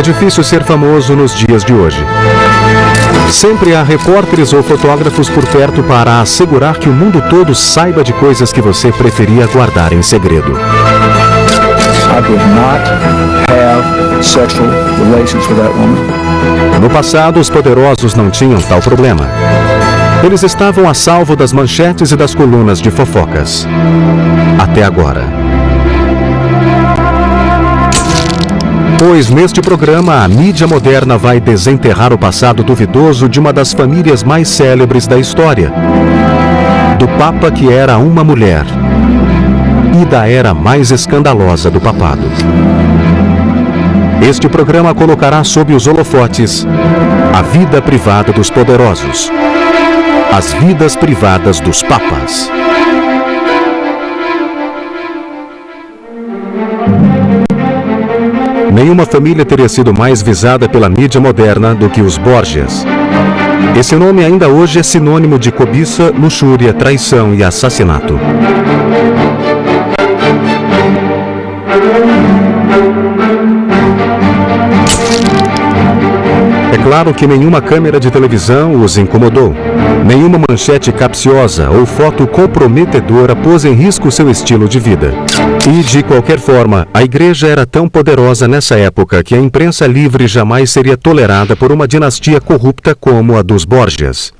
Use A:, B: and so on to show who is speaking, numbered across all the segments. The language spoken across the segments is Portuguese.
A: É difícil ser famoso nos dias de hoje. Sempre há repórteres ou fotógrafos por perto para assegurar que o mundo todo saiba de coisas que você preferia guardar em segredo. No passado, os poderosos não tinham tal problema. Eles estavam a salvo das manchetes e das colunas de fofocas. Até agora. Pois neste programa a mídia moderna vai desenterrar o passado duvidoso de uma das famílias mais célebres da história. Do Papa que era uma mulher. E da era mais escandalosa do papado. Este programa colocará sob os holofotes a vida privada dos poderosos. As vidas privadas dos papas. Nenhuma família teria sido mais visada pela mídia moderna do que os Borgias. Esse nome ainda hoje é sinônimo de cobiça, luxúria, traição e assassinato. Claro que nenhuma câmera de televisão os incomodou. Nenhuma manchete capciosa ou foto comprometedora pôs em risco seu estilo de vida. E, de qualquer forma, a igreja era tão poderosa nessa época que a imprensa livre jamais seria tolerada por uma dinastia corrupta como a dos Borgias.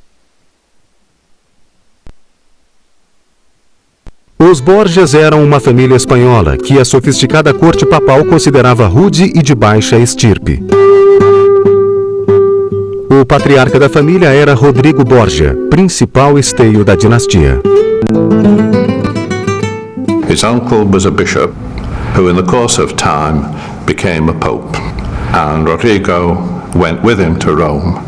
A: Os Borgias eram uma família espanhola que a sofisticada corte papal considerava rude e de baixa estirpe. O patriarca da família era Rodrigo Borgia, principal esteio da dinastia.
B: His uncle was a bishop who, in the course of time, became a pope. And Rodrigo went with him to Rome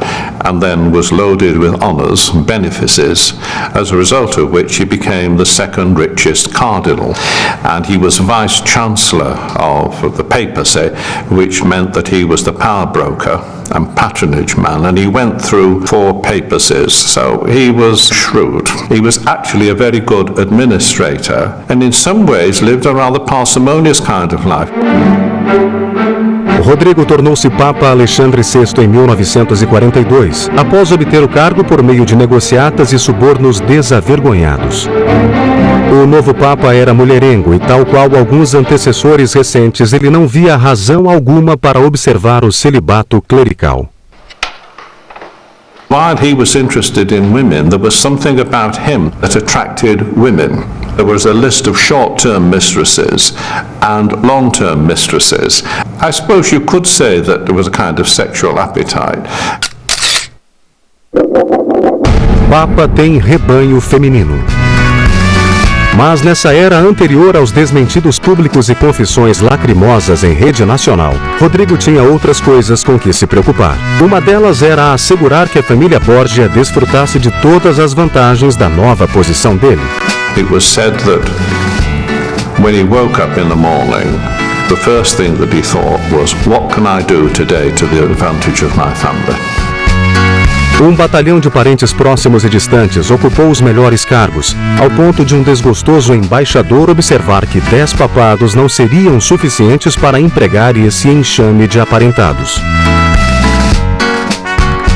B: and then was loaded with honours and benefices, as a result of which he became the second richest cardinal. And he was vice chancellor of the papacy, which meant that he was the power broker and patronage man, and he went through four papacies, so he was shrewd. He was actually a very good administrator, and in some ways lived a rather parsimonious kind of life.
A: Rodrigo tornou-se Papa Alexandre VI em 1942, após obter o cargo por meio de negociatas e subornos desavergonhados. O novo Papa era mulherengo e, tal qual alguns antecessores recentes, ele não via razão alguma para observar o celibato clerical.
B: While he was interested in women, there was something about him that attracted women. There was a list of short-term mistresses and long-term mistresses. I suppose you could say that there was a kind of sexual appetite.
A: Papa tem rebanho feminino. Mas nessa era anterior aos desmentidos públicos e confissões lacrimosas em rede nacional, Rodrigo tinha outras coisas com que se preocupar. Uma delas era assegurar que a família Borgia desfrutasse de todas as vantagens da nova posição dele.
B: It was said that when he woke up in the morning, the first thing that he thought was, what can I do today to the advantage of my family?
A: Um batalhão de parentes próximos e distantes ocupou os melhores cargos, ao ponto de um desgostoso embaixador observar que dez papados não seriam suficientes para empregar esse enxame de aparentados.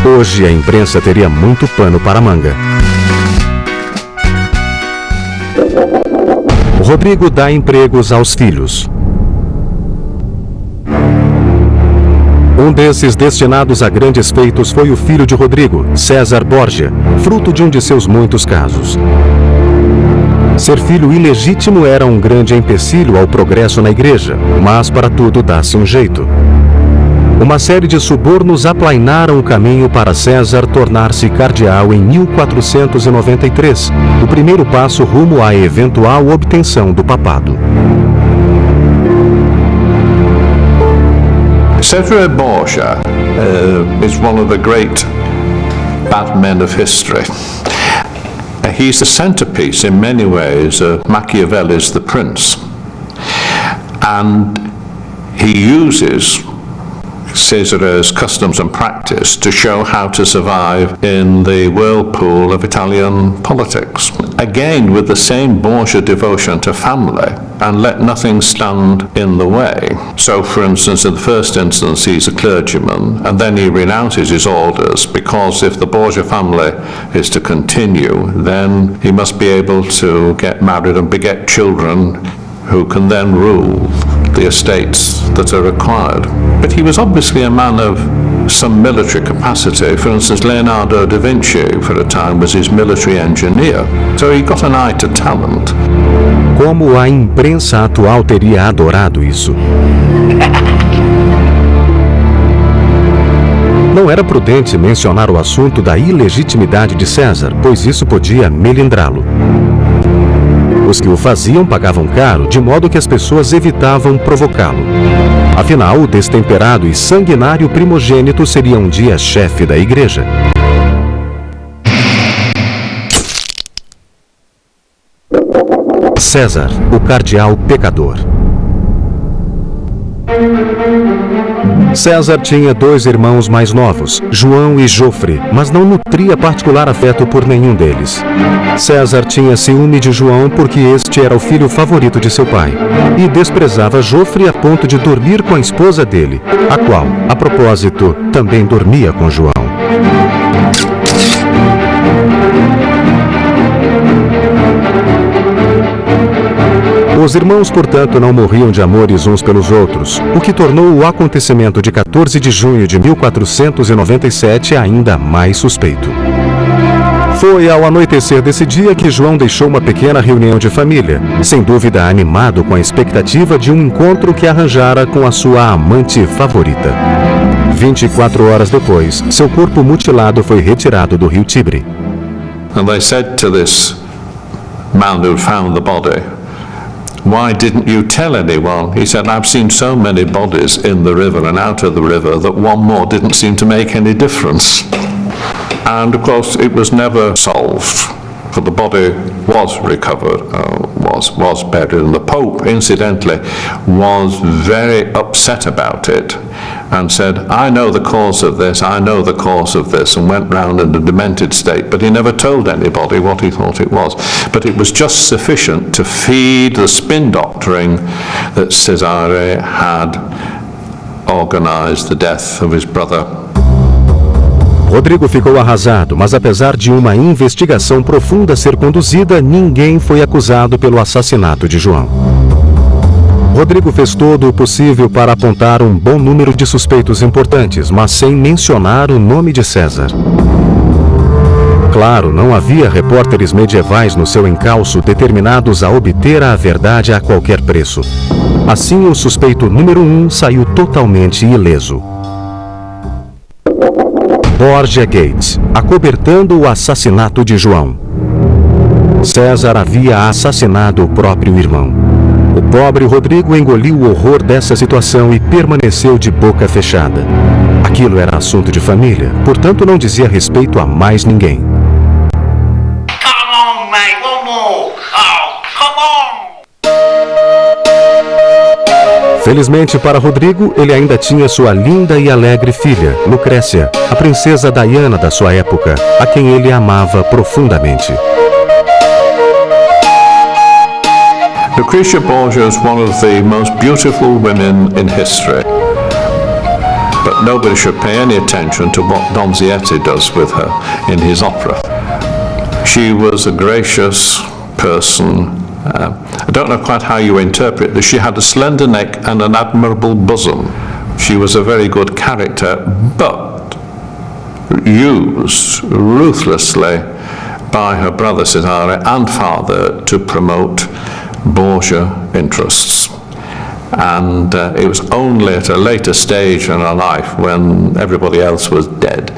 A: Hoje a imprensa teria muito pano para manga. Rodrigo dá empregos aos filhos. Um desses destinados a grandes feitos foi o filho de Rodrigo, César Borgia, fruto de um de seus muitos casos. Ser filho ilegítimo era um grande empecilho ao progresso na igreja, mas para tudo dá-se um jeito. Uma série de subornos aplainaram o caminho para César tornar-se cardeal em 1493, o primeiro passo rumo à eventual obtenção do papado.
B: Cesare Borgia uh, is one of the great bad men of history. Uh, he's the centerpiece in many ways of Machiavelli's The Prince. And he uses Cesare's customs and practice to show how to survive in the whirlpool of Italian politics. Again, with the same Borgia devotion to family and let nothing stand in the way. So, for instance, in the first instance, he's a clergyman, and then he renounces his orders because if the Borgia family is to continue, then he must be able to get married and beget children who can then rule the estates that are required. But he was obviously a man of some military capacity. For instance, Leonardo da Vinci, for a time, was his military engineer. So he got an eye to talent.
A: Como a imprensa atual teria adorado isso? Não era prudente mencionar o assunto da ilegitimidade de César, pois isso podia melindrá-lo. Os que o faziam pagavam caro, de modo que as pessoas evitavam provocá-lo. Afinal, o destemperado e sanguinário primogênito seria um dia chefe da igreja. César, o cardeal pecador. César tinha dois irmãos mais novos, João e Jofre, mas não nutria particular afeto por nenhum deles. César tinha ciúme de João porque este era o filho favorito de seu pai, e desprezava Jofre a ponto de dormir com a esposa dele, a qual, a propósito, também dormia com João. Os irmãos, portanto, não morriam de amores uns pelos outros, o que tornou o acontecimento de 14 de junho de 1497 ainda mais suspeito. Foi ao anoitecer desse dia que João deixou uma pequena reunião de família, sem dúvida animado com a expectativa de um encontro que arranjara com a sua amante favorita. 24 horas depois, seu corpo mutilado foi retirado do rio Tibre.
B: And they said to this man who found the body, Why didn't you tell anyone? He said, I've seen so many bodies in the river and out of the river that one more didn't seem to make any difference. And of course, it was never solved. The body was recovered, uh, was, was buried, and the Pope, incidentally, was very upset about it and said, I know the cause of this, I know the cause of this, and went round in a demented state, but he never told anybody what he thought it was. But it was just sufficient to feed the spin doctoring that Cesare had organized the death of his brother
A: Rodrigo ficou arrasado, mas apesar de uma investigação profunda ser conduzida, ninguém foi acusado pelo assassinato de João. Rodrigo fez todo o possível para apontar um bom número de suspeitos importantes, mas sem mencionar o nome de César. Claro, não havia repórteres medievais no seu encalço determinados a obter a verdade a qualquer preço. Assim, o suspeito número um saiu totalmente ileso. Borgia Gates, acobertando o assassinato de João. César havia assassinado o próprio irmão. O pobre Rodrigo engoliu o horror dessa situação e permaneceu de boca fechada. Aquilo era assunto de família, portanto não dizia respeito a mais ninguém.
C: Come on, mate,
A: Felizmente para Rodrigo, ele ainda tinha sua linda e alegre filha, Lucrécia, a princesa Diana da sua época, a quem ele amava profundamente.
B: Lucretia Borgia is one of the most beautiful women in history. But nobody should pay any attention to what Donzietti does with her in his opera. She was a gracious person, uh, I don't know quite how you interpret this. She had a slender neck and an admirable bosom. She was a very good character, but used ruthlessly by her brother Cesare and father to promote Borgia interests. And uh, it was only at a later stage in her life, when everybody else was dead,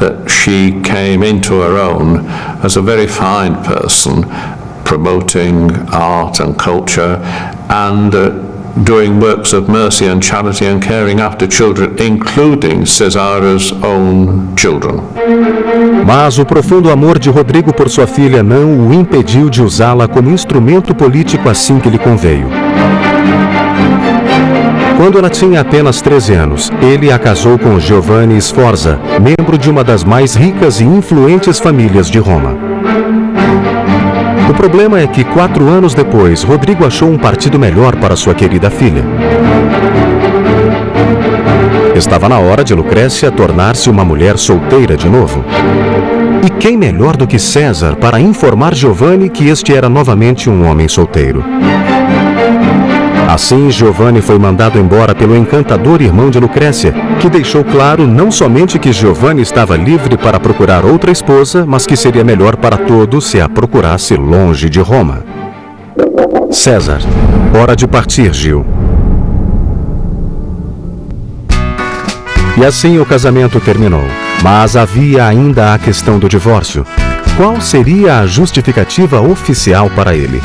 B: that she came into her own as a very fine person promoting art and culture and uh, doing works of mercy and charity and caring after children, including Cesare's own children.
A: Mas o profundo amor de Rodrigo por sua filha não o impediu de usá-la como instrumento político assim que lhe conveio. Quando ela tinha apenas 13 anos, ele a casou com Giovanni Sforza, membro de uma das mais ricas e influentes famílias de Roma. O problema é que quatro anos depois, Rodrigo achou um partido melhor para sua querida filha. Estava na hora de Lucrécia tornar-se uma mulher solteira de novo. E quem melhor do que César para informar Giovanni que este era novamente um homem solteiro? Assim, Giovanni foi mandado embora pelo encantador irmão de Lucrécia, que deixou claro não somente que Giovanni estava livre para procurar outra esposa, mas que seria melhor para todos se a procurasse longe de Roma. César, hora de partir, Gil. E assim o casamento terminou. Mas havia ainda a questão do divórcio. Qual seria a justificativa oficial para ele?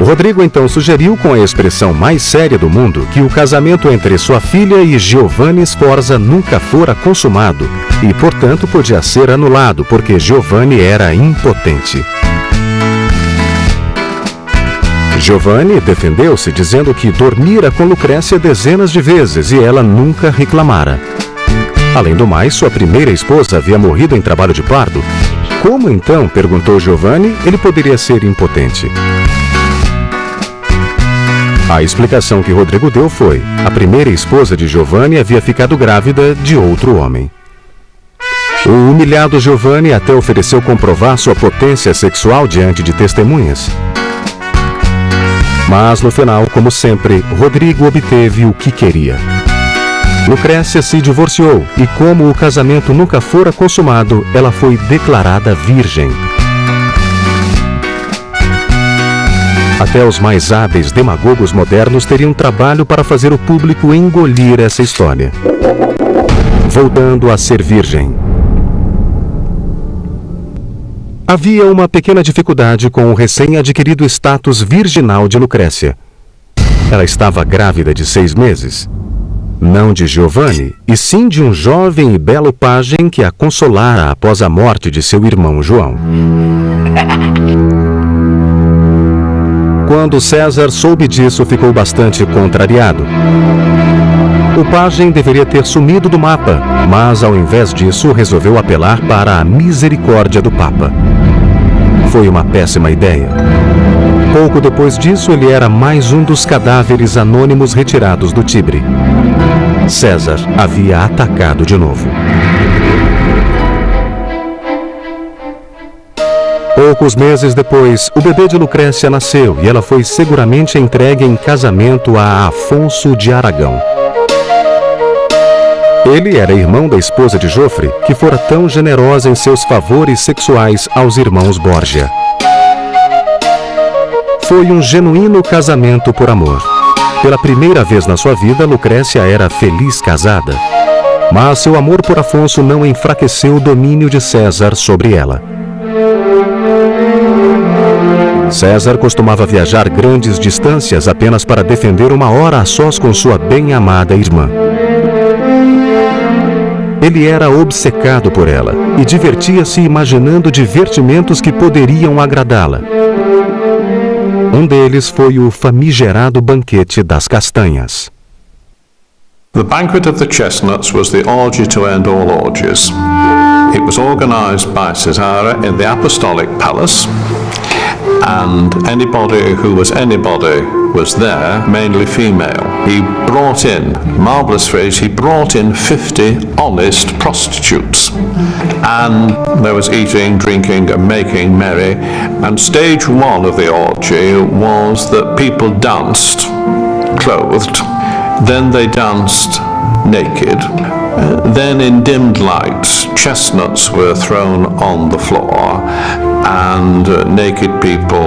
A: Rodrigo então sugeriu, com a expressão mais séria do mundo, que o casamento entre sua filha e Giovanni Sforza nunca fora consumado e, portanto, podia ser anulado porque Giovanni era impotente. Giovanni defendeu-se dizendo que dormira com Lucrécia dezenas de vezes e ela nunca reclamara. Além do mais, sua primeira esposa havia morrido em trabalho de pardo. Como então, perguntou Giovanni, ele poderia ser impotente? A explicação que Rodrigo deu foi: a primeira esposa de Giovanni havia ficado grávida de outro homem. O humilhado Giovanni até ofereceu comprovar sua potência sexual diante de testemunhas. Mas no final, como sempre, Rodrigo obteve o que queria. Lucrécia se divorciou e, como o casamento nunca fora consumado, ela foi declarada virgem. Até os mais hábeis demagogos modernos teriam trabalho para fazer o público engolir essa história. Voltando a ser virgem. Havia uma pequena dificuldade com o recém-adquirido status virginal de Lucrécia. Ela estava grávida de seis meses não de Giovanni, e sim de um jovem e belo pajem que a consolara após a morte de seu irmão João. Quando César soube disso, ficou bastante contrariado. O pajem deveria ter sumido do mapa, mas ao invés disso resolveu apelar para a misericórdia do Papa. Foi uma péssima ideia. Pouco depois disso, ele era mais um dos cadáveres anônimos retirados do Tibre. César havia atacado de novo. Poucos meses depois, o bebê de Lucrécia nasceu e ela foi seguramente entregue em casamento a Afonso de Aragão. Ele era irmão da esposa de Jofre, que fora tão generosa em seus favores sexuais aos irmãos Borgia. Foi um genuíno casamento por amor. Pela primeira vez na sua vida, Lucrécia era feliz casada. Mas seu amor por Afonso não enfraqueceu o domínio de César sobre ela. César costumava viajar grandes distâncias apenas para defender uma hora a sós com sua bem-amada irmã. Ele era obcecado por ela e divertia-se imaginando divertimentos que poderiam agradá-la. Um deles foi o famigerado banquete das castanhas.
B: The Banquet of the Chestnuts was the orgy to end all orgies. It was organized by Cesare in the Apostolic Palace, and anybody who was anybody was there, mainly female. He brought in, marvellous phrase, he brought in 50 honest prostitutes. And there was eating, drinking, and making merry. And stage one of the orgy was that people danced clothed, then they danced naked. Uh, then in dimmed lights, chestnuts were thrown on the floor and uh, naked people,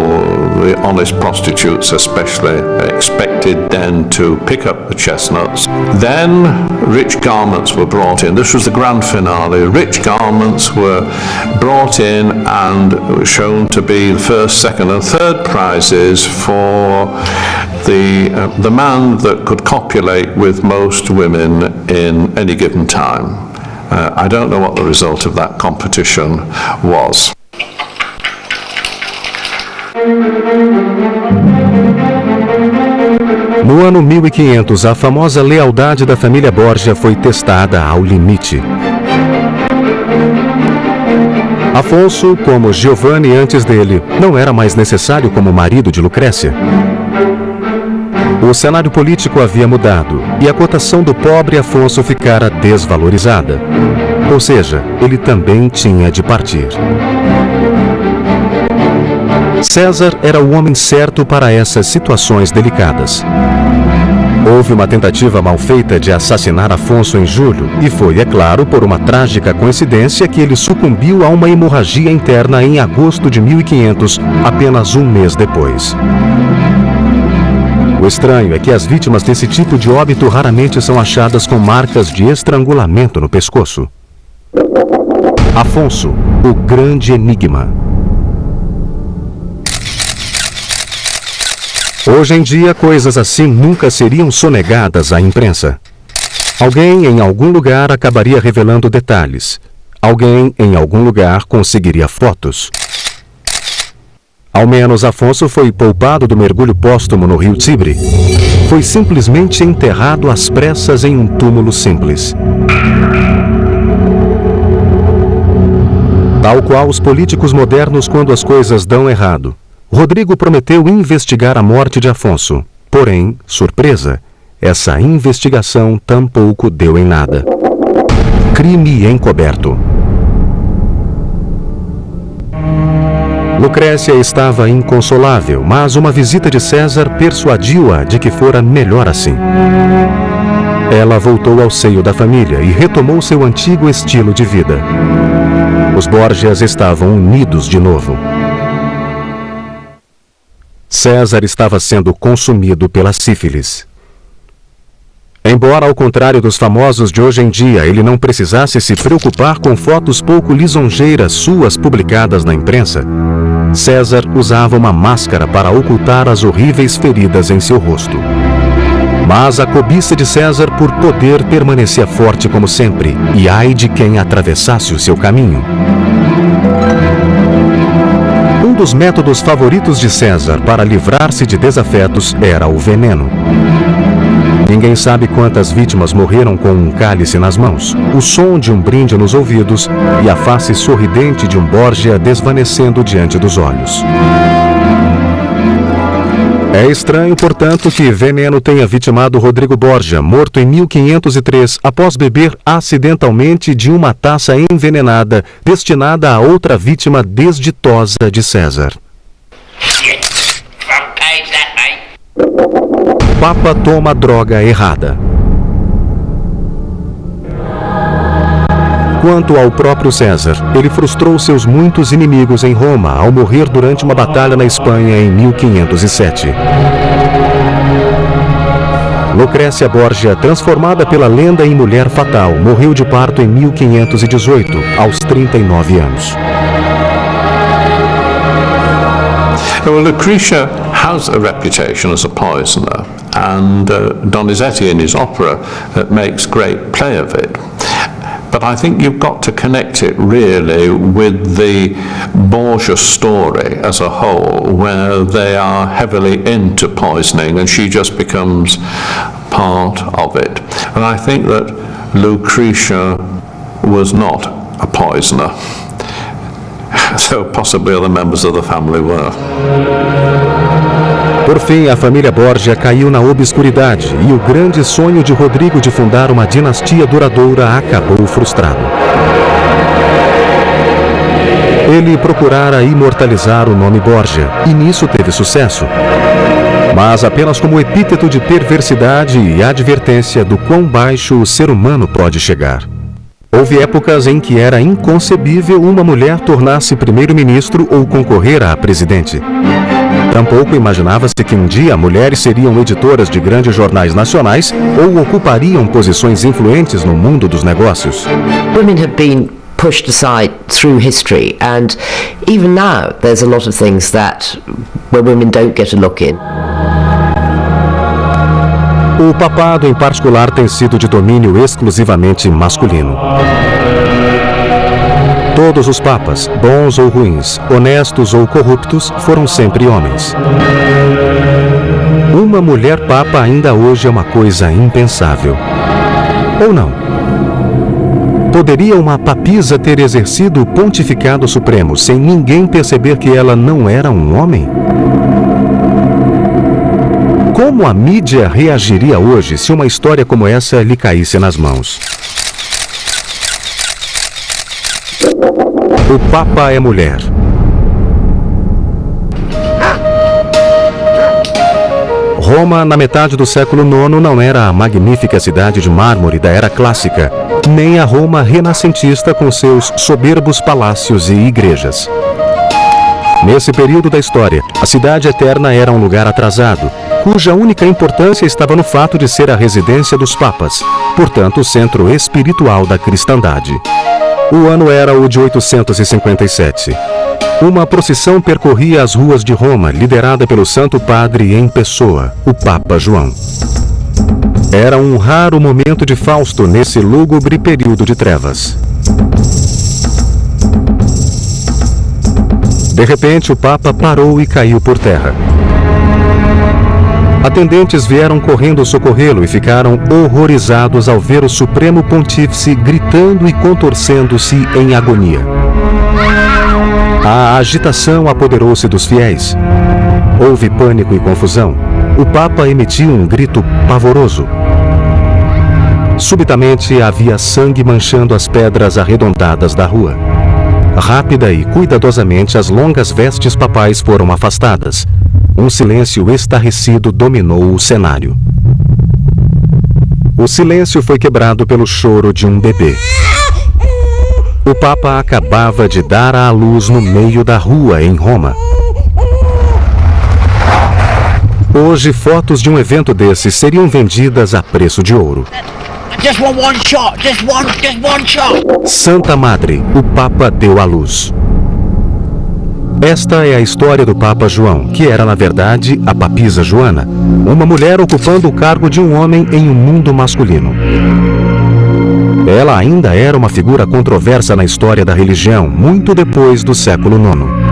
B: the honest prostitutes especially, expected then to pick up the chestnuts. Then rich garments were brought in. This was the grand finale. Rich garments were brought in and shown to be the first, second, and third prizes for the, uh, the man that could copulate with most women in any given time. Uh, I don't know what the result of that competition was.
A: No ano 1500, a famosa lealdade da família Borgia foi testada ao limite. Afonso, como Giovanni antes dele, não era mais necessário como marido de Lucrécia. O cenário político havia mudado e a cotação do pobre Afonso ficara desvalorizada. Ou seja, ele também tinha de partir. César era o homem certo para essas situações delicadas. Houve uma tentativa mal feita de assassinar Afonso em julho, e foi, é claro, por uma trágica coincidência que ele sucumbiu a uma hemorragia interna em agosto de 1500, apenas um mês depois. O estranho é que as vítimas desse tipo de óbito raramente são achadas com marcas de estrangulamento no pescoço. Afonso, o grande enigma. Hoje em dia, coisas assim nunca seriam sonegadas à imprensa. Alguém em algum lugar acabaria revelando detalhes. Alguém em algum lugar conseguiria fotos. Ao menos Afonso foi poupado do mergulho póstumo no rio Tibre. Foi simplesmente enterrado às pressas em um túmulo simples. Tal qual os políticos modernos quando as coisas dão errado. Rodrigo prometeu investigar a morte de Afonso. Porém, surpresa, essa investigação tampouco deu em nada. Crime encoberto. Lucrécia estava inconsolável, mas uma visita de César persuadiu-a de que fora melhor assim. Ela voltou ao seio da família e retomou seu antigo estilo de vida. Os Borgias estavam unidos de novo. César estava sendo consumido pela sífilis. Embora, ao contrário dos famosos de hoje em dia, ele não precisasse se preocupar com fotos pouco lisonjeiras suas publicadas na imprensa, César usava uma máscara para ocultar as horríveis feridas em seu rosto. Mas a cobiça de César por poder permanecia forte como sempre, e ai de quem atravessasse o seu caminho dos métodos favoritos de César para livrar-se de desafetos era o veneno. Ninguém sabe quantas vítimas morreram com um cálice nas mãos, o som de um brinde nos ouvidos e a face sorridente de um Borgia desvanecendo diante dos olhos. É estranho, portanto, que Veneno tenha vitimado Rodrigo Borgia, morto em 1503, após beber acidentalmente de uma taça envenenada destinada a outra vítima desditosa de César. Papa toma droga errada. Quanto ao próprio César, ele frustrou seus muitos inimigos em Roma ao morrer durante uma batalha na Espanha em 1507. Lucrécia Borgia, transformada pela lenda em mulher fatal, morreu de parto em 1518, aos 39 anos.
B: Well, Lucretia has a reputation as a poisoner, and uh, Donizetti in his opera uh, makes great play of it. But I think you've got to connect it really with the Borgia story as a whole, where they are heavily into poisoning and she just becomes part of it. And I think that Lucretia was not a poisoner, though possibly other members of the family were.
A: Por fim, a família Borgia caiu na obscuridade e o grande sonho de Rodrigo de fundar uma dinastia duradoura acabou frustrado. Ele procurara imortalizar o nome Borgia e nisso teve sucesso. Mas apenas como epíteto de perversidade e advertência do quão baixo o ser humano pode chegar. Houve épocas em que era inconcebível uma mulher tornar-se primeiro-ministro ou concorrer a presidente. Tampouco imaginava-se que um dia mulheres seriam editoras de grandes jornais nacionais ou ocupariam posições influentes no mundo dos negócios.
D: Women have been pushed aside through history and even now there's a lot of things that where women don't get a look in.
A: O papado em particular tem sido de domínio exclusivamente masculino. Todos os papas, bons ou ruins, honestos ou corruptos, foram sempre homens. Uma mulher papa ainda hoje é uma coisa impensável. Ou não? Poderia uma papisa ter exercido o pontificado supremo sem ninguém perceber que ela não era um homem? Como a mídia reagiria hoje se uma história como essa lhe caísse nas mãos? O Papa é mulher. Roma, na metade do século IX, não era a magnífica cidade de mármore da era clássica, nem a Roma renascentista com seus soberbos palácios e igrejas. Nesse período da história, a cidade eterna era um lugar atrasado, cuja única importância estava no fato de ser a residência dos papas, portanto, o centro espiritual da cristandade. O ano era o de 857. Uma procissão percorria as ruas de Roma, liderada pelo Santo Padre em pessoa, o Papa João. Era um raro momento de Fausto nesse lúgubre período de trevas. De repente, o Papa parou e caiu por terra. Atendentes vieram correndo socorrê-lo e ficaram horrorizados ao ver o Supremo Pontífice gritando e contorcendo-se em agonia. A agitação apoderou-se dos fiéis. Houve pânico e confusão. O Papa emitiu um grito pavoroso. Subitamente havia sangue manchando as pedras arredondadas da rua. Rápida e cuidadosamente, as longas vestes papais foram afastadas. Um silêncio estarrecido dominou o cenário. O silêncio foi quebrado pelo choro de um bebê. O Papa acabava de dar à luz no meio da rua, em Roma. Hoje, fotos de um evento desse seriam vendidas a preço de ouro.
C: Just want one shot, just one, just one shot.
A: Santa Madre, o Papa deu à luz. Esta é a história do Papa João, que era na verdade a papisa Joana, uma mulher ocupando o cargo de um homem em um mundo masculino. Ela ainda era uma figura controversa na história da religião, muito depois do século IX.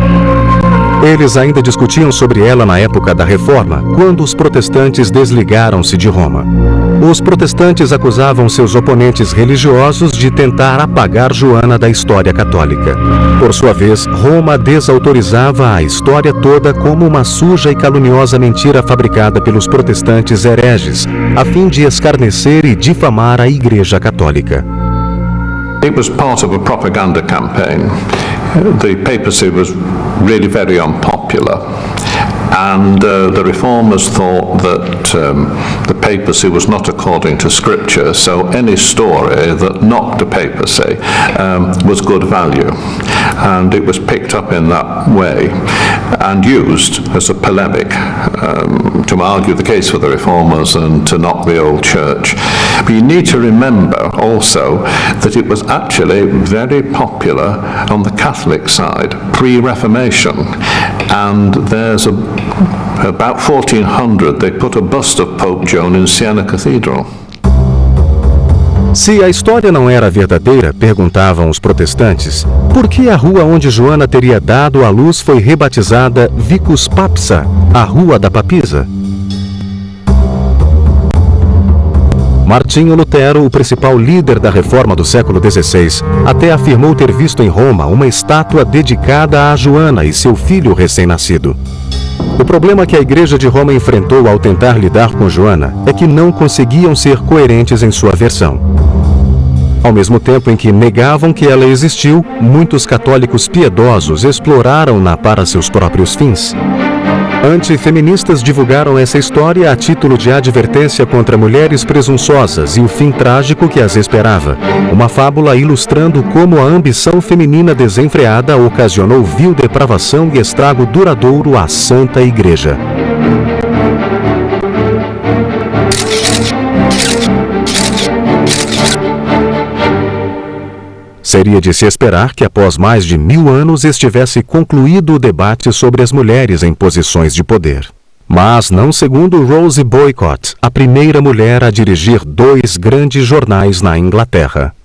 A: Eles ainda discutiam sobre ela na época da Reforma, quando os protestantes desligaram-se de Roma. Os protestantes acusavam seus oponentes religiosos de tentar apagar Joana da história católica. Por sua vez, Roma desautorizava a história toda como uma suja e caluniosa mentira fabricada pelos protestantes hereges, a fim de escarnecer e difamar a Igreja Católica.
B: It was part of a propaganda campaign. The papacy was really very unpopular. And uh, the reformers thought that um, the papacy was not according to scripture, so any story that knocked the papacy um, was good value. And it was picked up in that way and used as a polemic um, to argue the case for the reformers and to knock the old church. But you need to remember also that it was actually very popular on the Catholic side pre-Reformation. And there's a about 1400 they put a bust of Pope Joan in Siena Cathedral.
A: Se a história não era verdadeira, perguntavam os protestantes, por que a rua onde Joana teria dado à luz foi rebatizada Vicus Papsa, a Rua da Papisa? Martinho Lutero, o principal líder da reforma do século XVI, até afirmou ter visto em Roma uma estátua dedicada a Joana e seu filho recém-nascido. O problema que a Igreja de Roma enfrentou ao tentar lidar com Joana é que não conseguiam ser coerentes em sua versão. Ao mesmo tempo em que negavam que ela existiu, muitos católicos piedosos exploraram-na para seus próprios fins. Antifeministas divulgaram essa história a título de advertência contra mulheres presunçosas e o fim trágico que as esperava. Uma fábula ilustrando como a ambição feminina desenfreada ocasionou vil depravação e estrago duradouro à Santa Igreja. Seria de se esperar que após mais de mil anos estivesse concluído o debate sobre as mulheres em posições de poder. Mas não segundo Rose Boycott, a primeira mulher a dirigir dois grandes jornais na Inglaterra.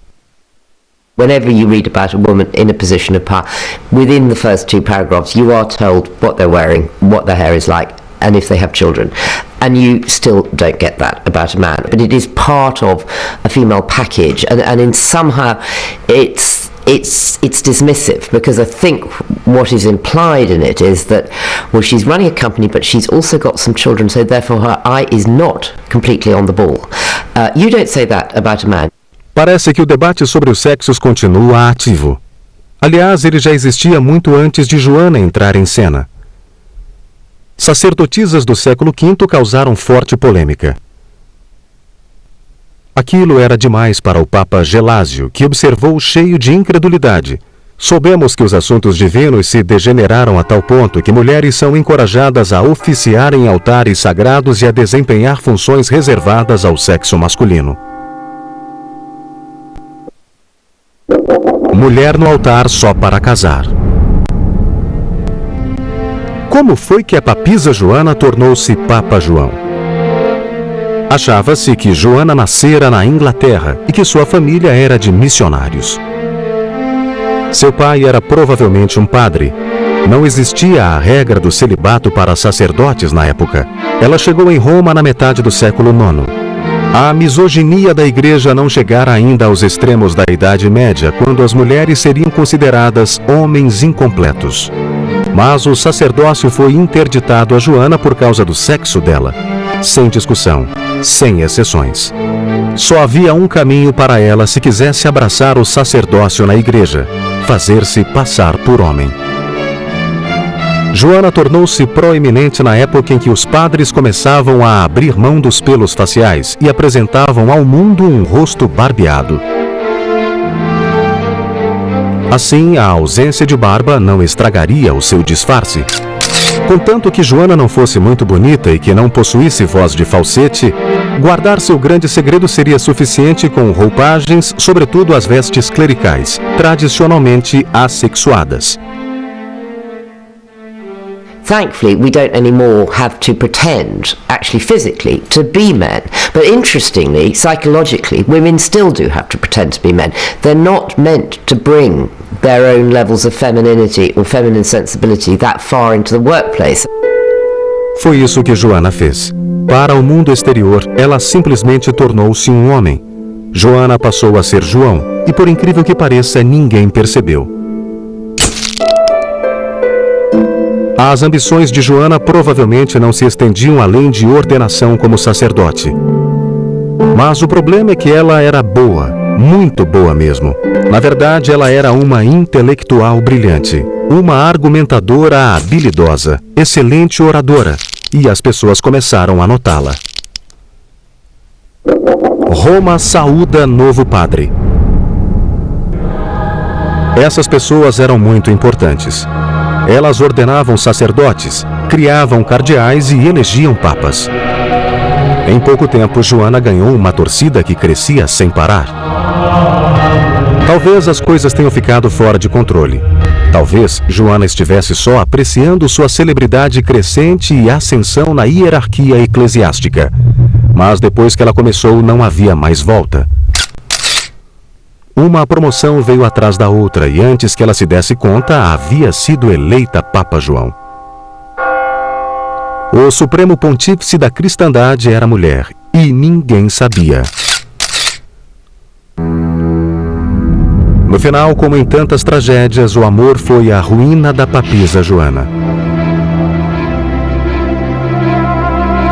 D: Whenever you read about a woman in a position of power, within the first two paragraphs, you are told what they're wearing, what their hair is like, and if they have children. And you still don't get that about a man. But it is part of a female package, and, and in somehow it's it's it's dismissive because I think what is implied in it is that well she's running a company but she's also got some children so therefore her eye is not completely on the ball. Uh, you don't say that about a man.
A: Parece que o debate sobre os sexos continua ativo. Aliás, ele já existia muito antes de Joana entrar em cena. Sacerdotisas do século V causaram forte polêmica. Aquilo era demais para o Papa Gelásio, que observou cheio de incredulidade. Soubemos que os assuntos divinos se degeneraram a tal ponto que mulheres são encorajadas a oficiar em altares sagrados e a desempenhar funções reservadas ao sexo masculino. Mulher no altar só para casar. Como foi que a papisa Joana tornou-se Papa João? Achava-se que Joana nascera na Inglaterra e que sua família era de missionários. Seu pai era provavelmente um padre. Não existia a regra do celibato para sacerdotes na época. Ela chegou em Roma na metade do século IX. A misoginia da igreja não chegara ainda aos extremos da Idade Média, quando as mulheres seriam consideradas homens incompletos. Mas o sacerdócio foi interditado a Joana por causa do sexo dela. Sem discussão sem exceções. Só havia um caminho para ela se quisesse abraçar o sacerdócio na igreja: fazer-se passar por homem. Joana tornou-se proeminente na época em que os padres começavam a abrir mão dos pelos faciais e apresentavam ao mundo um rosto barbeado. Assim, a ausência de barba não estragaria o seu disfarce. Contanto que Joana não fosse muito bonita e que não possuísse voz de falsete, guardar seu grande segredo seria suficiente com roupagens, sobretudo as vestes clericais, tradicionalmente assexuadas.
D: Thankfully, we don't anymore have to pretend, actually physically, to be men. But interestingly, psychologically, women still do have to pretend to be men. They're not meant to bring their own levels of femininity or feminine sensibility that far into the workplace.
A: Foi isso que Joana fez. Para o mundo exterior, ela simplesmente tornou-se um homem. Joana passou a ser João, e por incrível que pareça, ninguém percebeu. As ambições de Joana provavelmente não se estendiam além de ordenação como sacerdote. Mas o problema é que ela era boa, muito boa mesmo. Na verdade, ela era uma intelectual brilhante, uma argumentadora habilidosa, excelente oradora, e as pessoas começaram a notá-la. Roma saúda novo padre. Essas pessoas eram muito importantes. Elas ordenavam sacerdotes, criavam cardeais e elegiam papas. Em pouco tempo, Joana ganhou uma torcida que crescia sem parar. Talvez as coisas tenham ficado fora de controle. Talvez Joana estivesse só apreciando sua celebridade crescente e ascensão na hierarquia eclesiástica. Mas depois que ela começou, não havia mais volta. Uma promoção veio atrás da outra e antes que ela se desse conta, havia sido eleita Papa João. O Supremo Pontífice da Cristandade era mulher e ninguém sabia. No final, como em tantas tragédias, o amor foi a ruína da papisa Joana.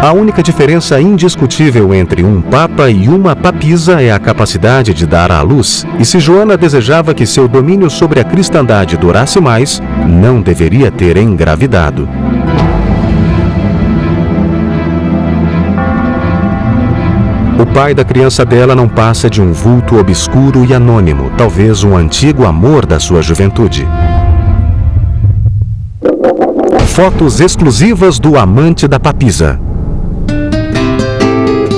A: A única diferença indiscutível entre um papa e uma papisa é a capacidade de dar à luz. E se Joana desejava que seu domínio sobre a cristandade durasse mais, não deveria ter engravidado. O pai da criança dela não passa de um vulto obscuro e anônimo, talvez um antigo amor da sua juventude. Fotos exclusivas do amante da papisa.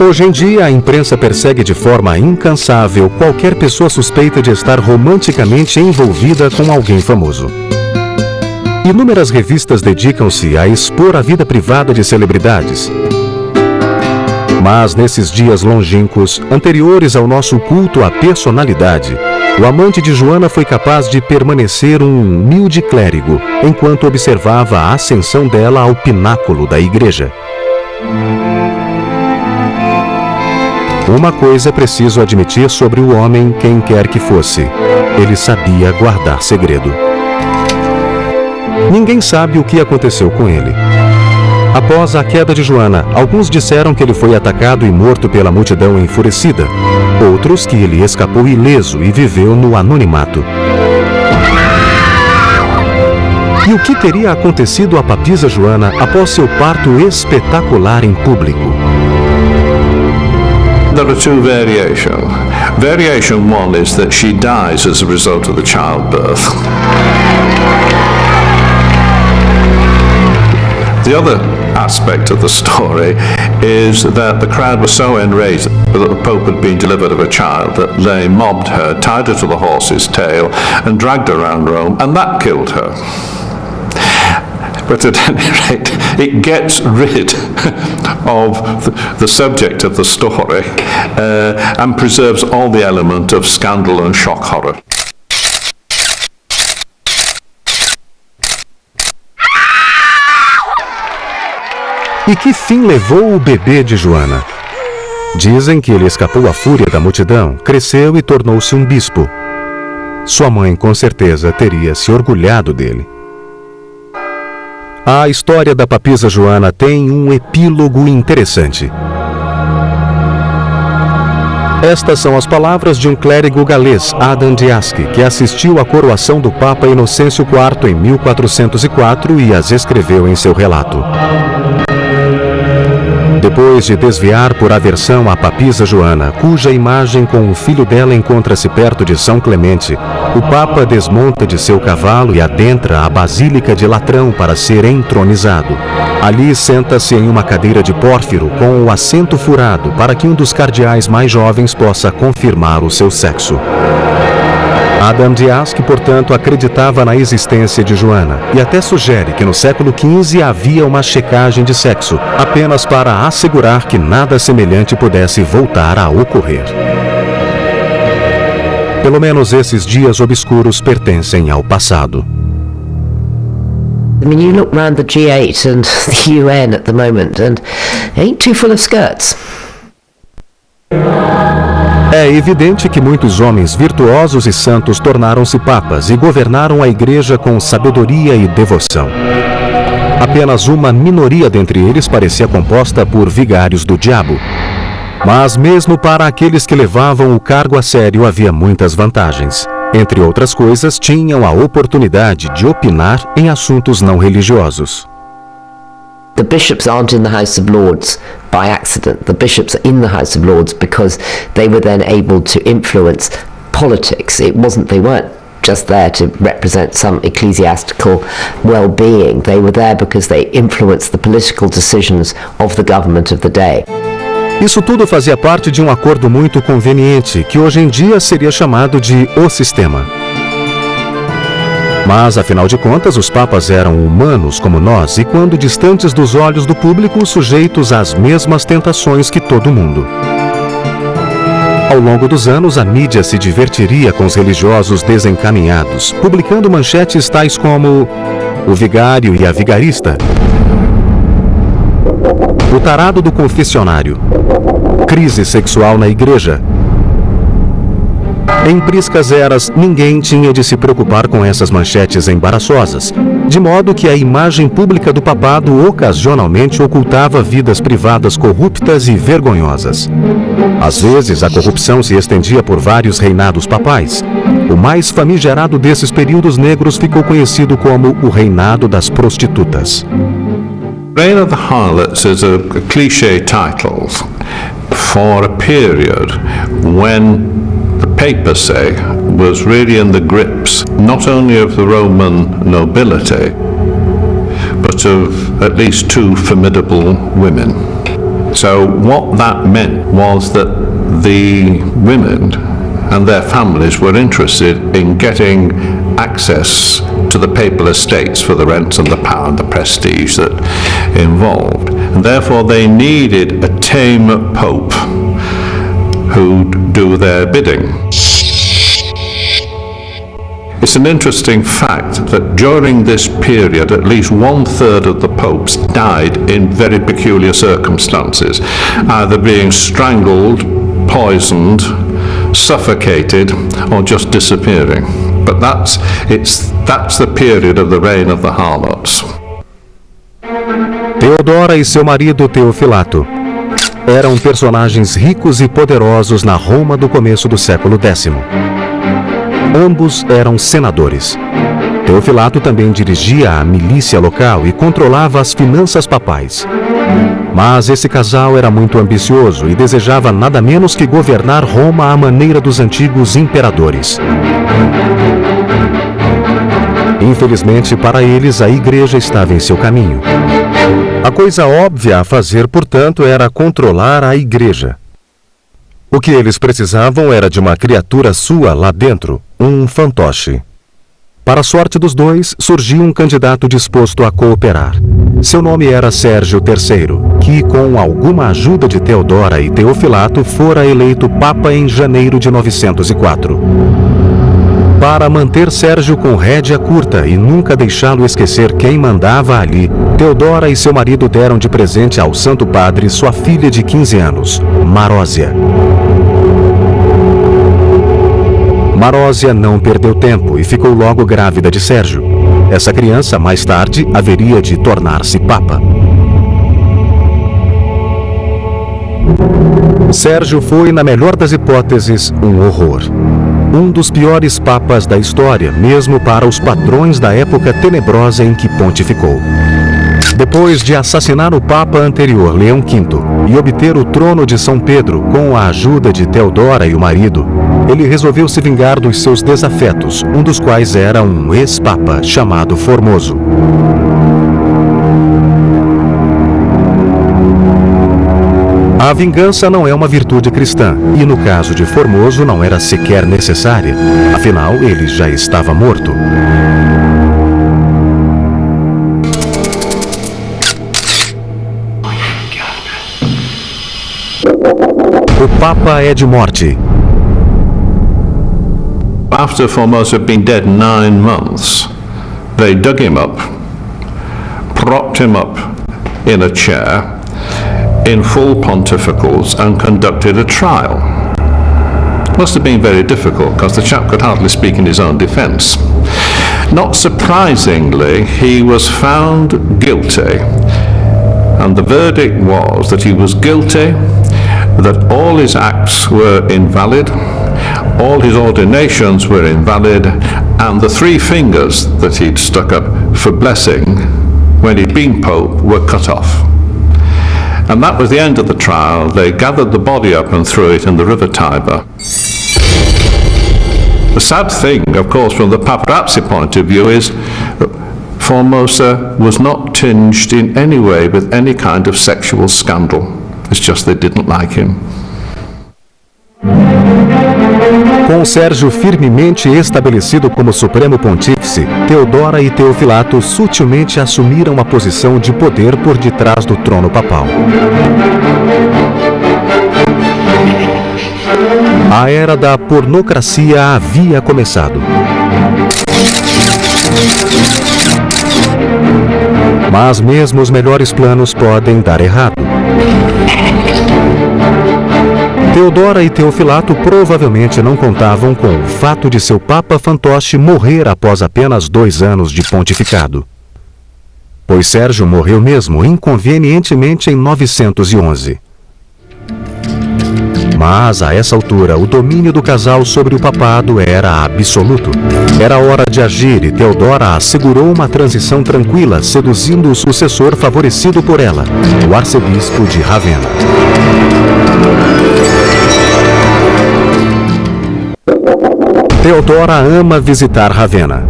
A: Hoje em dia, a imprensa persegue de forma incansável qualquer pessoa suspeita de estar romanticamente envolvida com alguém famoso. Inúmeras revistas dedicam-se a expor a vida privada de celebridades. Mas nesses dias longínquos, anteriores ao nosso culto à personalidade, o amante de Joana foi capaz de permanecer um humilde clérigo enquanto observava a ascensão dela ao pináculo da igreja. Uma coisa é preciso admitir sobre o homem, quem quer que fosse. Ele sabia guardar segredo. Ninguém sabe o que aconteceu com ele. Após a queda de Joana, alguns disseram que ele foi atacado e morto pela multidão enfurecida. Outros que ele escapou ileso e viveu no anonimato. E o que teria acontecido à papisa Joana após seu parto espetacular em público?
B: There are two variations. Variation one is that she dies as a result of the childbirth. The other aspect of the story is that the crowd was so enraged that the Pope had been delivered of a child that they mobbed her, tied her to the horse's tail, and dragged her around Rome, and that killed her. But at any rate, it gets rid of the, the subject of the story uh, and preserves all the element of scandal and shock horror.
A: E que fim levou o bebê de Joana? Dizem que ele escapou à fúria da multidão, cresceu e tornou-se um bispo. Sua mãe, com certeza, teria se orgulhado dele. A história da papisa Joana tem um epílogo interessante. Estas são as palavras de um clérigo galês, Adam Diaski, que assistiu à coroação do Papa Inocêncio IV em 1404 e as escreveu em seu relato. Depois de desviar por aversão a papisa Joana, cuja imagem com o filho dela encontra-se perto de São Clemente, o Papa desmonta de seu cavalo e adentra a Basílica de Latrão para ser entronizado. Ali senta-se em uma cadeira de pórfiro com o assento furado para que um dos cardeais mais jovens possa confirmar o seu sexo. Adam Dias, que portanto acreditava na existência de Joana, e até sugere que no século XV havia uma checagem de sexo, apenas para assegurar que nada semelhante pudesse voltar a ocorrer. Pelo menos esses dias obscuros pertencem ao passado.
D: I mean, you look round the G8 and the UN at the moment, and ain't too full of skirts.
A: É evidente que muitos homens virtuosos e santos tornaram-se papas e governaram a igreja com sabedoria e devoção. Apenas uma minoria dentre eles parecia composta por vigários do diabo. Mas mesmo para aqueles que levavam o cargo a sério havia muitas vantagens. Entre outras coisas, tinham a oportunidade de opinar em assuntos não religiosos.
D: The bishops aren't in the House of Lords by accident. The bishops are in the House of Lords because they were then able to influence politics. It wasn't, they weren't just there to represent some ecclesiastical well-being. They were there because they influenced the political decisions of the government of the day.
A: Isso tudo fazia parte de um acordo muito conveniente, que hoje em dia seria chamado de o sistema. Mas, afinal de contas, os papas eram humanos como nós e, quando distantes dos olhos do público, sujeitos às mesmas tentações que todo mundo. Ao longo dos anos, a mídia se divertiria com os religiosos desencaminhados, publicando manchetes tais como o vigário e a vigarista, o tarado do confessionário, crise sexual na igreja, em priscas eras, ninguém tinha de se preocupar com essas manchetes embaraçosas, de modo que a imagem pública do papado ocasionalmente ocultava vidas privadas corruptas e vergonhosas. Às vezes, a corrupção se estendia por vários reinados papais. O mais famigerado desses períodos negros ficou conhecido como o Reinado das Prostitutas.
B: Reign of the Harlots is a, cliche title for a period when papacy was really in the grips not only of the Roman nobility, but of at least two formidable women. So what that meant was that the women and their families were interested in getting access to the papal estates for the rents and the power and the prestige that involved. And therefore they needed a tame pope who'd do their bidding. It's an interesting fact that during this period, at least one third of the popes died in very peculiar circumstances, either being strangled poisoned, suffocated, or just disappearing. But that's, it's, that's the period of the reign of the harlots.
A: Teodora e seu marido Teofilato eram personagens ricos e poderosos na Roma do começo do século X. Ambos eram senadores. Teofilato também dirigia a milícia local e controlava as finanças papais. Mas esse casal era muito ambicioso e desejava nada menos que governar Roma à maneira dos antigos imperadores. Infelizmente para eles, a igreja estava em seu caminho. A coisa óbvia a fazer, portanto, era controlar a igreja. O que eles precisavam era de uma criatura sua lá dentro, um fantoche. Para a sorte dos dois, surgiu um candidato disposto a cooperar. Seu nome era Sérgio III, que, com alguma ajuda de Teodora e Teofilato, fora eleito Papa em janeiro de 904. Para manter Sérgio com rédea curta e nunca deixá-lo esquecer quem mandava ali, Teodora e seu marido deram de presente ao Santo Padre sua filha de 15 anos, Marósia. Marósia não perdeu tempo e ficou logo grávida de Sérgio. Essa criança, mais tarde, haveria de tornar-se Papa. Sérgio foi, na melhor das hipóteses, um horror um dos piores papas da história, mesmo para os patrões da época tenebrosa em que pontificou. Depois de assassinar o papa anterior, Leão V, e obter o trono de São Pedro com a ajuda de Teodora e o marido, ele resolveu se vingar dos seus desafetos, um dos quais era um ex-papa chamado Formoso. Vingança não é uma virtude cristã, e no caso de Formoso não era sequer necessária, afinal ele já estava morto. O Papa é de morte.
B: After Formosa had been dead nine months, they dug him up, propped him up in a chair, in full pontificals and conducted a trial. Must have been very difficult because the chap could hardly speak in his own defence. Not surprisingly, he was found guilty, and the verdict was that he was guilty, that all his acts were invalid, all his ordinations were invalid, and the three fingers that he'd stuck up for blessing when he'd been Pope were cut off. And that was the end of the trial. They gathered the body up and threw it in the river Tiber. The sad thing, of course, from the paparazzi point of view is Formosa was not tinged in any way with any kind of sexual scandal. It's just they didn't like him.
A: Com Sérgio firmemente estabelecido como Supremo Pontífice, Teodora e Teofilato sutilmente assumiram uma posição de poder por detrás do trono papal. A era da pornocracia havia começado. Mas mesmo os melhores planos podem dar errado. Teodora e Teofilato provavelmente não contavam com o fato de seu Papa fantoche morrer após apenas dois anos de pontificado. Pois Sérgio morreu mesmo inconvenientemente em 911. Mas, a essa altura, o domínio do casal sobre o papado era absoluto. Era hora de agir e Teodora assegurou uma transição tranquila, seduzindo o sucessor favorecido por ela, o arcebispo de Ravenna. Teodora ama visitar Ravenna.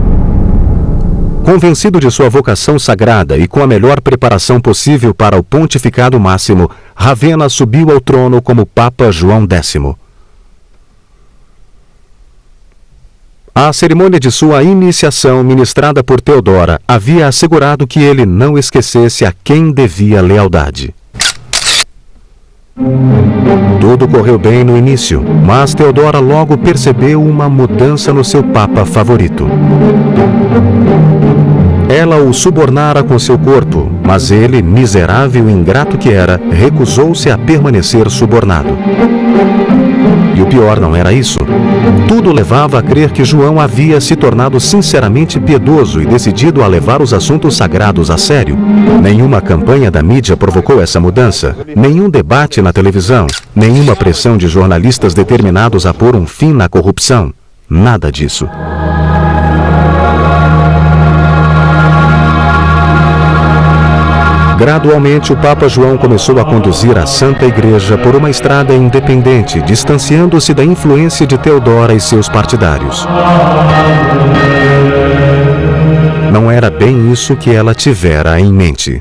A: Convencido de sua vocação sagrada e com a melhor preparação possível para o pontificado máximo, Ravenna subiu ao trono como Papa João X. A cerimônia de sua iniciação, ministrada por Teodora, havia assegurado que ele não esquecesse a quem devia lealdade. Tudo correu bem no início, mas Teodora logo percebeu uma mudança no seu papa favorito. Ela o subornara com seu corpo, mas ele, miserável e ingrato que era, recusou-se a permanecer subornado. E o pior não era isso. Tudo levava a crer que João havia se tornado sinceramente piedoso e decidido a levar os assuntos sagrados a sério. Nenhuma campanha da mídia provocou essa mudança, nenhum debate na televisão, nenhuma pressão de jornalistas determinados a pôr um fim na corrupção. Nada disso. Gradualmente, o Papa João começou a conduzir a Santa Igreja por uma estrada independente, distanciando-se da influência de Teodora e seus partidários. Não era bem isso que ela tivera em mente.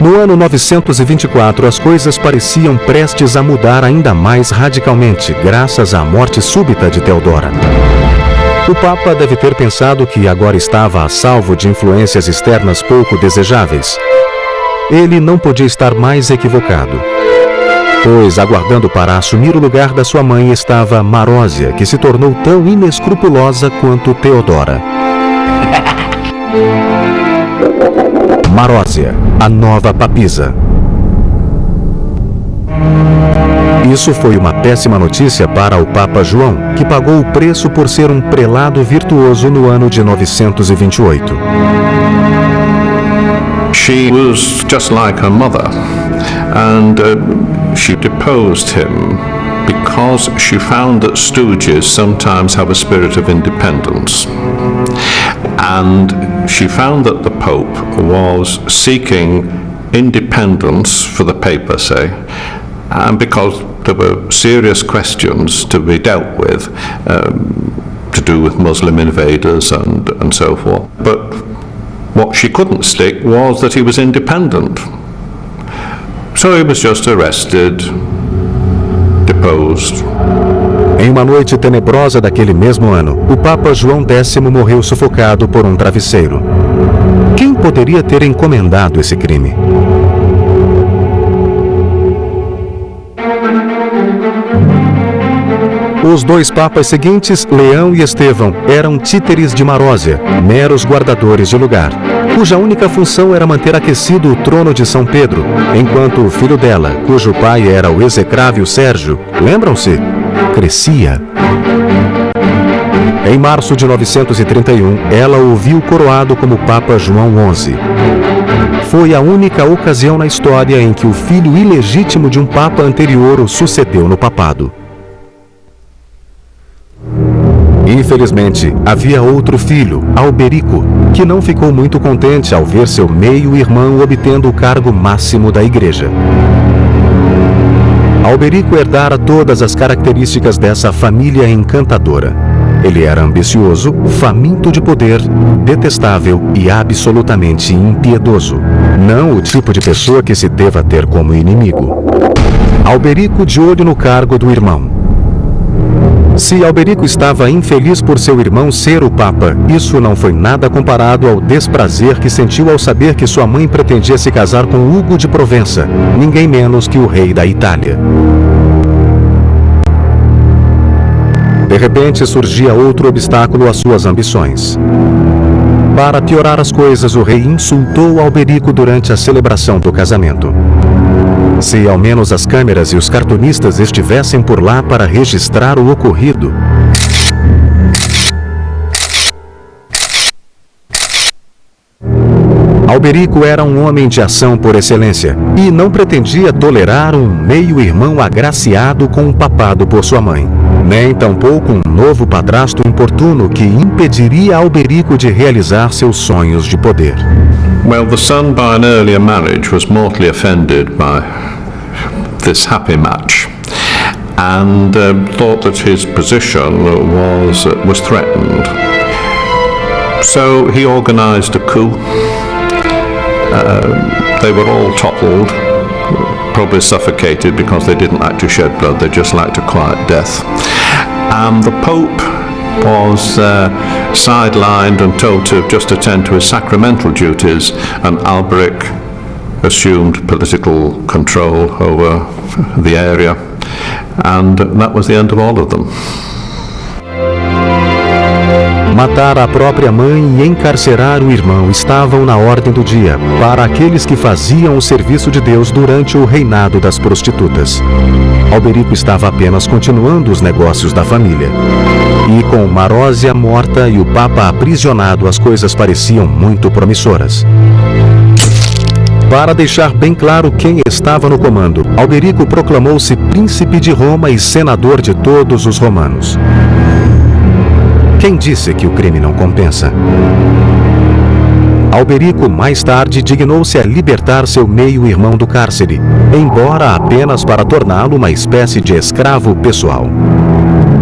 A: No ano 924, as coisas pareciam prestes a mudar ainda mais radicalmente, graças à morte súbita de Teodora. O Papa deve ter pensado que agora estava a salvo de influências externas pouco desejáveis. Ele não podia estar mais equivocado. Pois, aguardando para assumir o lugar da sua mãe estava Marósia, que se tornou tão inescrupulosa quanto Teodora. Marósia, a nova papisa. Isso foi uma péssima notícia para o Papa João, que pagou o preço por ser um prelado virtuoso no ano de 928.
B: She was just like her mother, and uh, she deposed him because she found that stooges sometimes have a spirit of independence. And she found that the Pope was seeking independence for the papacy, and because there were serious questions to be dealt with um, to do with Muslim invaders and, and so forth. But what she couldn't stick was that he was independent. So he was just arrested, deposed.
A: Em uma noite tenebrosa daquele mesmo ano, o Papa João X morreu sufocado por um travesseiro. Quem poderia ter encomendado esse crime? Os dois papas seguintes, Leão e Estevão, eram títeres de Marósia, meros guardadores de lugar, cuja única função era manter aquecido o trono de São Pedro, enquanto o filho dela, cujo pai era o execrável Sérgio, lembram-se? Crescia. Em março de 931, ela o viu coroado como Papa João XI. Foi a única ocasião na história em que o filho ilegítimo de um papa anterior o sucedeu no papado. Infelizmente, havia outro filho, Alberico, que não ficou muito contente ao ver seu meio-irmão obtendo o cargo máximo da igreja. Alberico herdara todas as características dessa família encantadora. Ele era ambicioso, faminto de poder, detestável e absolutamente impiedoso. Não o tipo de pessoa que se deva ter como inimigo. Alberico de olho no cargo do irmão. Se Alberico estava infeliz por seu irmão ser o Papa, isso não foi nada comparado ao desprazer que sentiu ao saber que sua mãe pretendia se casar com Hugo de Provença, ninguém menos que o rei da Itália. De repente surgia outro obstáculo às suas ambições. Para piorar as coisas, o rei insultou Alberico durante a celebração do casamento. Se ao menos as câmeras e os cartunistas estivessem por lá para registrar o ocorrido. Alberico era um homem de ação por excelência e não pretendia tolerar um meio-irmão agraciado com um papado por sua mãe, nem tampouco um novo padrasto importuno que impediria Alberico de realizar seus sonhos de poder.
B: Well, the son by an earlier marriage was mortally offended by this happy match and uh, thought that his position was, uh, was threatened. So he organized a coup. Uh, they were all toppled, probably suffocated because they didn't like to shed blood, they just liked a quiet death. And the Pope was uh, sidelined and told to just attend to his sacramental duties, and Alberic assumed political control over the area, and that was the end of all of them.
A: Matar a própria mãe e encarcerar o irmão estavam na ordem do dia para aqueles que faziam o serviço de Deus durante o reinado das prostitutas. Alberico estava apenas continuando os negócios da família. E com Marósia morta e o Papa aprisionado, as coisas pareciam muito promissoras. Para deixar bem claro quem estava no comando, Alberico proclamou-se príncipe de Roma e senador de todos os romanos. Quem disse que o crime não compensa? Alberico mais tarde dignou-se a libertar seu meio-irmão do cárcere, embora apenas para torná-lo uma espécie de escravo pessoal.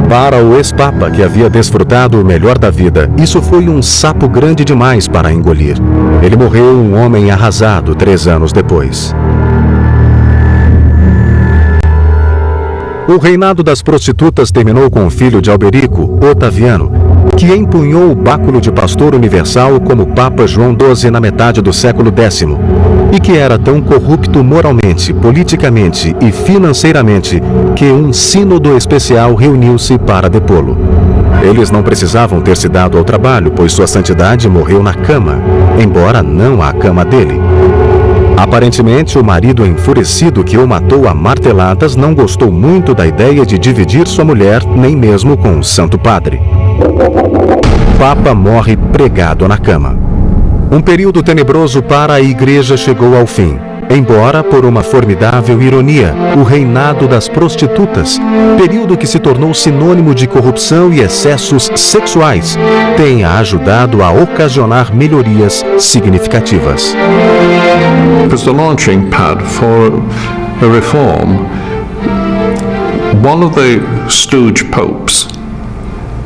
A: Para o ex-papa que havia desfrutado o melhor da vida, isso foi um sapo grande demais para engolir. Ele morreu um homem arrasado três anos depois. O reinado das prostitutas terminou com o filho de Alberico, Otaviano, que empunhou o báculo de pastor universal como Papa João XII na metade do século X, e que era tão corrupto moralmente, politicamente e financeiramente que um sínodo especial reuniu-se para depô-lo. Eles não precisavam ter se dado ao trabalho, pois sua santidade morreu na cama, embora não a cama dele. Aparentemente, o marido enfurecido que o matou a marteladas não gostou muito da ideia de dividir sua mulher, nem mesmo com o Santo Padre. Papa morre pregado na cama. Um período tenebroso para a igreja chegou ao fim. Embora, por uma formidável ironia, o reinado das prostitutas, período que se tornou sinônimo de corrupção e excessos sexuais, tenha ajudado a ocasionar melhorias significativas.
B: Was the launching pad for a reform. One of the stooge popes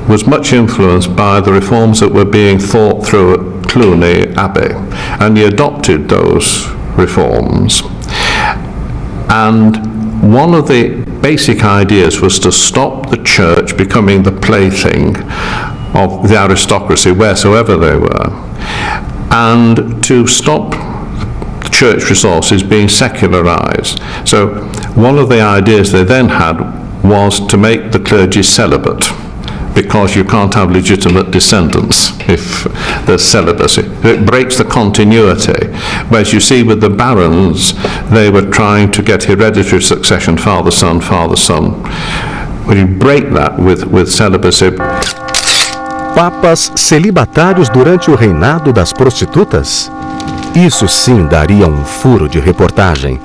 B: was much influenced by the reforms that were being thought through at Cluny Abbey, and he adopted those reforms. And one of the basic ideas was to stop the church becoming the plaything of the aristocracy wheresoever they were, and to stop church resources being secularized. So one of the ideas they then had was to make the clergy celibate because you can't have legitimate descendants if there's celibacy. It breaks the continuity. Whereas you see with the barons, they were trying to get hereditary succession, father, son, father, son. When you break that with, with celibacy,
A: Papas celibatários durante o reinado das prostitutas? Isso sim daria um furo de reportagem.